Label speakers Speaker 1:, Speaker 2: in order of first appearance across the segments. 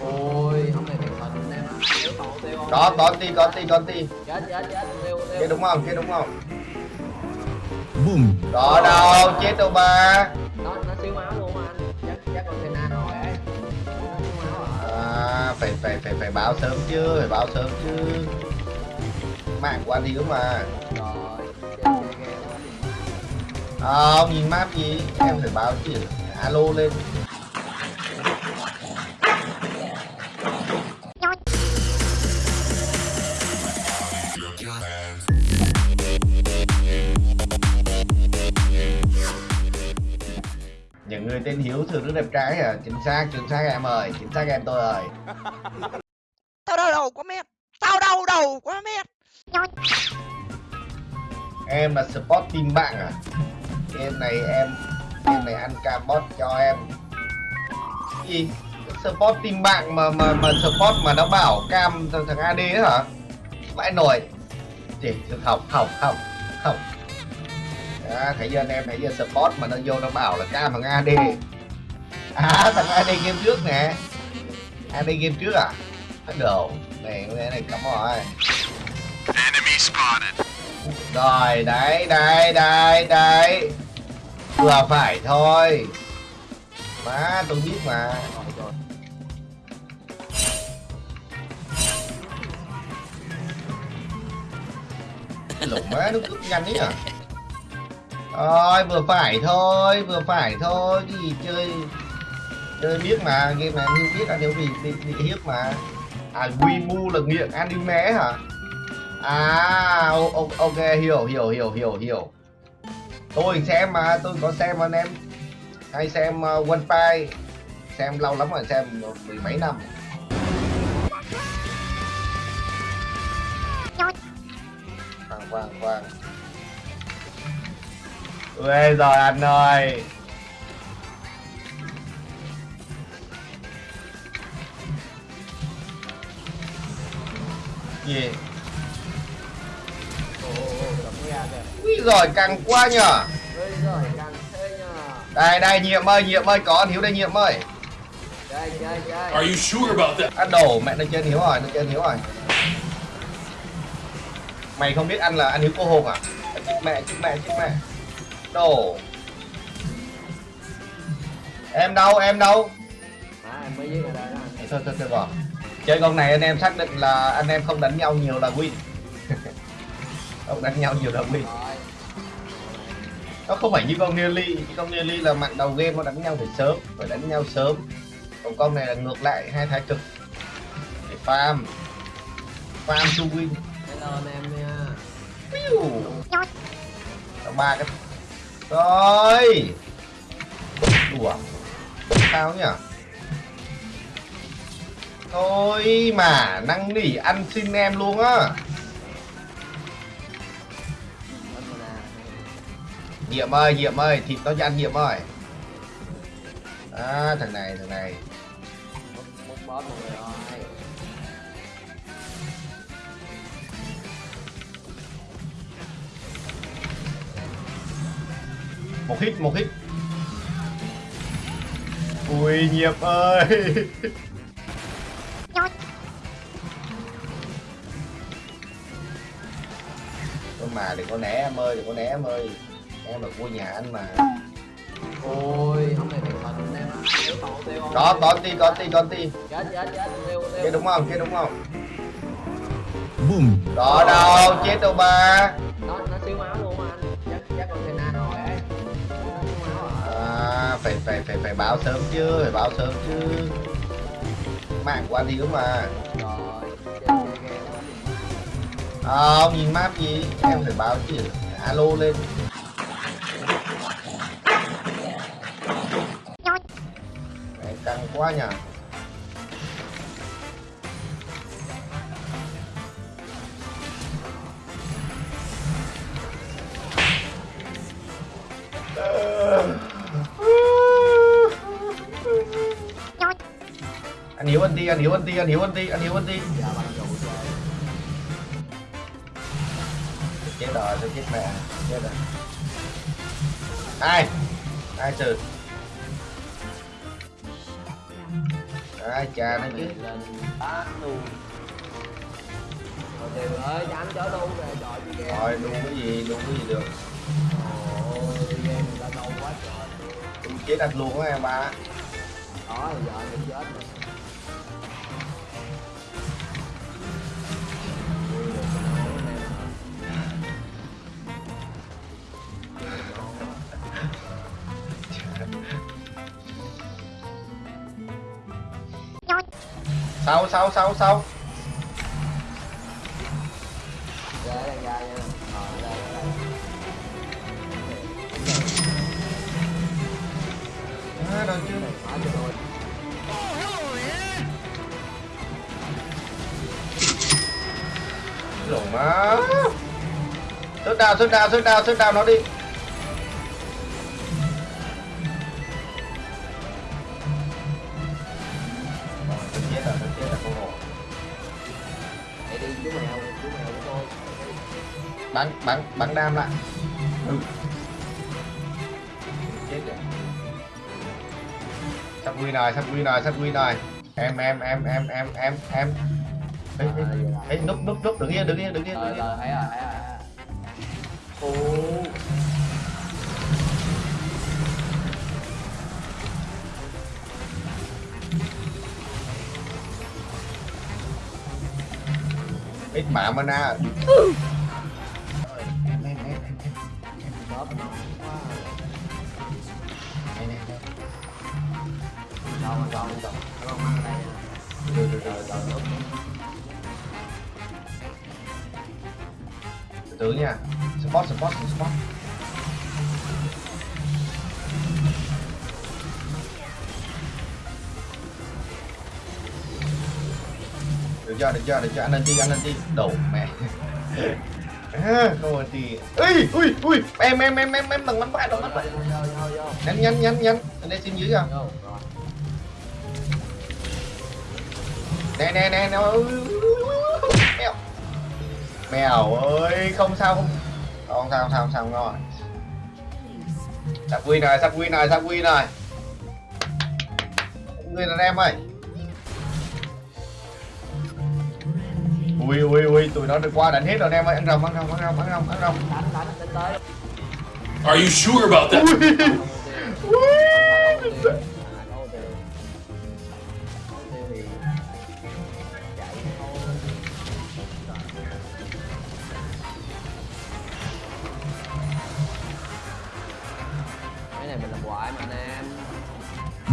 Speaker 1: ôi ông này thành thần em không
Speaker 2: có có ti có ti có ti
Speaker 1: chết chết chết tiêu
Speaker 2: kia đúng không? Kia đúng không?
Speaker 3: Boom.
Speaker 2: đó đâu chết đâu ba.
Speaker 1: Nó nó xíu máu luôn anh. Chắc chắc con Sena rồi ấy. À
Speaker 2: à, phải phải phải phải báo sớm chứ phải báo sớm chứ. Mạng của anh thiếu mà.
Speaker 1: Rồi
Speaker 2: à, ông nhìn map gì? Em phải báo chứ. Alo lên những người tên hiếu thường rất đẹp trai à? Chính xác chính xác em ơi chính xác em tôi ơi.
Speaker 4: Tao đau đầu quá mẹ. Tao đau đầu quá mẹ.
Speaker 2: Em là support team bạn à? Game này em game này ăn cam bot cho em. Gì support team bạn mà mà mà support mà nó bảo cam thằng, thằng AD ấy hả? Vãi nổi. Chỉ học học học học à, thấy anh em thấy giờ support mà nó vô nó bảo là cam thằng AD à thằng AD game trước nè. AD game trước à? Đầu. Này cái này cắm rồi. Rồi đấy đấy đấy đấy. Vừa phải thôi. Má tôi biết mà. Lủng má nó cướp nhanh ấy à rồi vừa phải thôi vừa phải thôi. Gì chơi chơi biết mà game này anh biết anh hiểu vì bị, bị hiếp mà. À Wimu là nghiện anime hả? À ok hiểu hiểu hiểu hiểu hiểu. Tôi xem mà tôi có xem anh em. Hay xem uh, One Piece. Xem lâu lắm rồi xem mười mấy năm. Khoan khoan khoan ui rồi anh ơi. Gì?
Speaker 1: Kìa
Speaker 2: ui rồi căng quá nhở
Speaker 1: càng
Speaker 2: đây đây nhiệm ơi nhiệm ơi có anh hiếu đây nhiệm ơi.
Speaker 5: Are you sure about that?
Speaker 2: ăn đổ mẹ nó chơi hiếu rồi nó chơi hiếu rồi. Mày không biết ăn là ăn hiếu cô hồn à? Chích mẹ chích mẹ chích mẹ đổ em đâu em đâu?
Speaker 1: À em mới viết ở đây đó. Anh
Speaker 2: thôi thôi thôi rồi chơi con này anh em xác định là anh em không đánh nhau nhiều là win. Không đánh nhau nhiều là win. Nó không phải như con Nearly con Nearly là mặn đầu game nó đánh nhau phải sớm phải đánh nhau sớm. Còn con này là ngược lại hai thái cực. Để farm. Farm to win.
Speaker 1: Hello anh em nha.
Speaker 2: Ba cái rồi. Đùa. Sao nhỉ? Thôi mà năng nỉ ăn xin em luôn á.
Speaker 1: Hết
Speaker 2: nhiệm ơi nhiệm ơi, thịt tao cho ăn nhiệm ơi. À thằng này thằng này.
Speaker 1: Múc boss rồi.
Speaker 2: Một hit một hit ui nhiệm ơi. Thôi mà đừng có né em ơi đừng có né em ơi. Em là vua nhà anh mà.
Speaker 1: Ôi này thành em
Speaker 2: có có ti có ti có ti
Speaker 1: chết chết chết tiêu tiêu
Speaker 2: kia đúng không? Kia đúng không?
Speaker 3: Boom.
Speaker 2: đó đâu chết đâu ba.
Speaker 1: Nó nó xíu máu luôn anh. Chắc chắc con Sena rồi
Speaker 2: phải phải phải phải báo sớm chứ phải báo sớm chứ. Mạng của anh thiếu mà. À, ông nhìn map gì? Em phải báo chứ. Alo lên. Này, căng quá nhỉ Ăn yếu anh ti, ăn yếu anh ti, ăn yếu anh ti, ăn yếu anh
Speaker 1: ti.
Speaker 2: Chết rồi, tôi chết mẹ, chết rồi. Ai? Ai trừ? Ai cha nó chứ.
Speaker 1: Rồi, trời
Speaker 2: luôn cái gì, luôn cái gì được.
Speaker 1: Ôi, game người ta lâu quá trời.
Speaker 2: Chết đặt luôn á em ba.
Speaker 1: Đó, giờ mình chết rồi.
Speaker 2: sau sau sau sau à, chứ lủng má. Sớt đào sớt đào sớt đào sớt đào nó đi.
Speaker 1: Chú mèo, chú mèo của tôi.
Speaker 2: bắn bắn bắn đam lại ừ. chết rồi sắp win rồi sắp win rồi sắp em em em em em em em Ê, ê, ê, núp núp núp đứng yên đứng yên đứng yên
Speaker 1: Rồi,
Speaker 2: đứng yên
Speaker 1: rồi, thấy rồi, thấy rồi.
Speaker 2: ít mạ mana
Speaker 1: ừ.
Speaker 2: từ nha support support support cho chưa được chưa được chưa anh lên đi anh lên đi. Đầu mẹ. À, thì ui ui ui. Em em em em em đừng bắn bại đừng bắn bại nhanh nhanh nhanh nhanh. Anh đây xin dưới
Speaker 1: không
Speaker 2: nè nè nè nè. Mèo. Mèo ơi không sao không không sao không sao không sao không ngon sắp win rồi sắp win rồi sắp win rồi người là em ơi. Ui ui ui tụi nó được qua đánh hết rồi anh em ơi ăn rồng ăn rồng ăn rồng ăn rồng ăn rồng
Speaker 1: Đánh, đánh, đánh tới.
Speaker 5: Are you sure about that?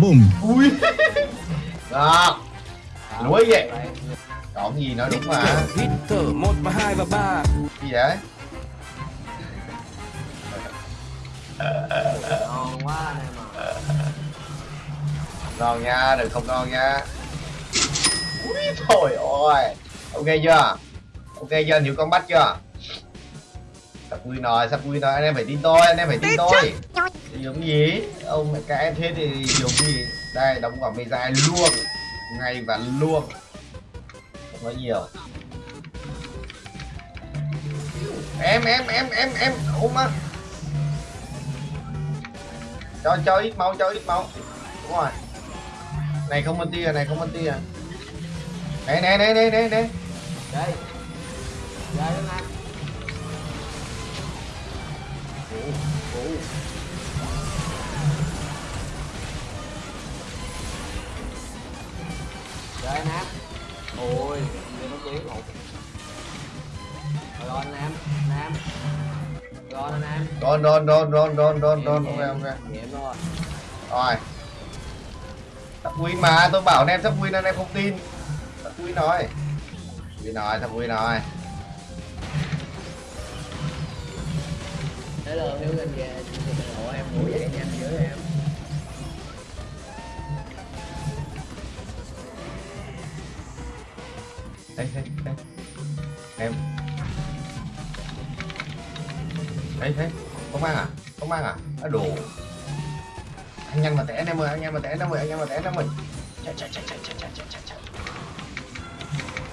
Speaker 3: Boom.
Speaker 2: ui đó Lúa vậy?
Speaker 1: Đấy,
Speaker 2: còn gì nữa đúng mà.
Speaker 6: Hít thở một và hai và ba.
Speaker 2: Gì vậy?
Speaker 1: Ngon quá anh em à
Speaker 2: ngon nha đừng không ngon nha. Ui thôi ôi ok chưa? Ok chưa? Hiểu con bắt chưa? Sắp vui rồi sắp vui rồi. Anh em phải tin tôi anh em phải tin tôi. dùng gì? Ông mẹ cái em thế thì dùng gì? Đây đóng quả mê dài luôn. Ngay và luôn nói nhiều. Em em em em em ôm á. Cho cho ít máu cho ít máu. Đúng rồi. Này không bên tia này không bên tia. Này này này này này này.
Speaker 1: Đây. Đây đó nam Ủa, ủa. Ôi giờ nó lộn. Rồi rồi nam nam. Rồi nam.
Speaker 2: Đòn đòn đòn đòn đòn đòn đòn ok ok
Speaker 1: nghiệm rồi.
Speaker 2: Rồi. Sắp win mà tôi bảo anh em sắp win anh em không tin. Sắp win rồi win rồi sắp win rồi
Speaker 1: hello hiếu lên về
Speaker 2: mang à? À đồ. Anh nhanh mà té anh em ơi anh em mà té anh em ơi anh em mà té anh em ơi. Chạy chạy chạy chạy chạy chạy chạy chạy.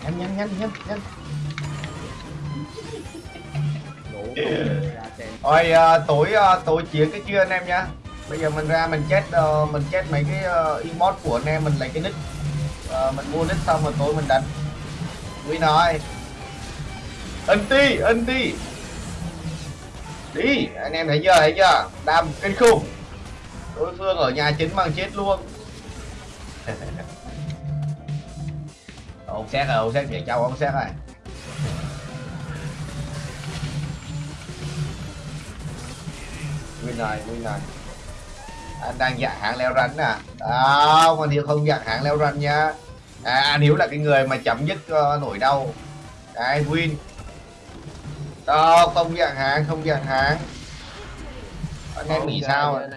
Speaker 2: Chạy nhanh nhanh nhanh nhanh nhanh.
Speaker 1: Ngủ
Speaker 2: Rồi à, tối à, tối chiến cái kia anh em nhá. Bây giờ mình ra mình chết uh, mình chết mấy cái uh, emote của anh em mình lấy cái nick. Uh, mình mua nick xong rồi tối mình đánh. Quý nói Anti, anti Đi, anh em thấy chưa, thấy chưa? Đam kinh khủng. Đối phương ở nhà chính mang chết luôn. Ông xét rồi, à, ông xét về cháu ông xét rồi Win này, win này. Anh đang dạng hạng leo rắn à? Đâu, anh Hiếu không dạng hạng leo rắn nha à, à Anh Hiếu là cái người mà chấm dứt ờ, uh, nỗi đau. Cái win. Đâu, không dạng hạng, không dạng hạng Anh em nghĩ sao
Speaker 1: Anh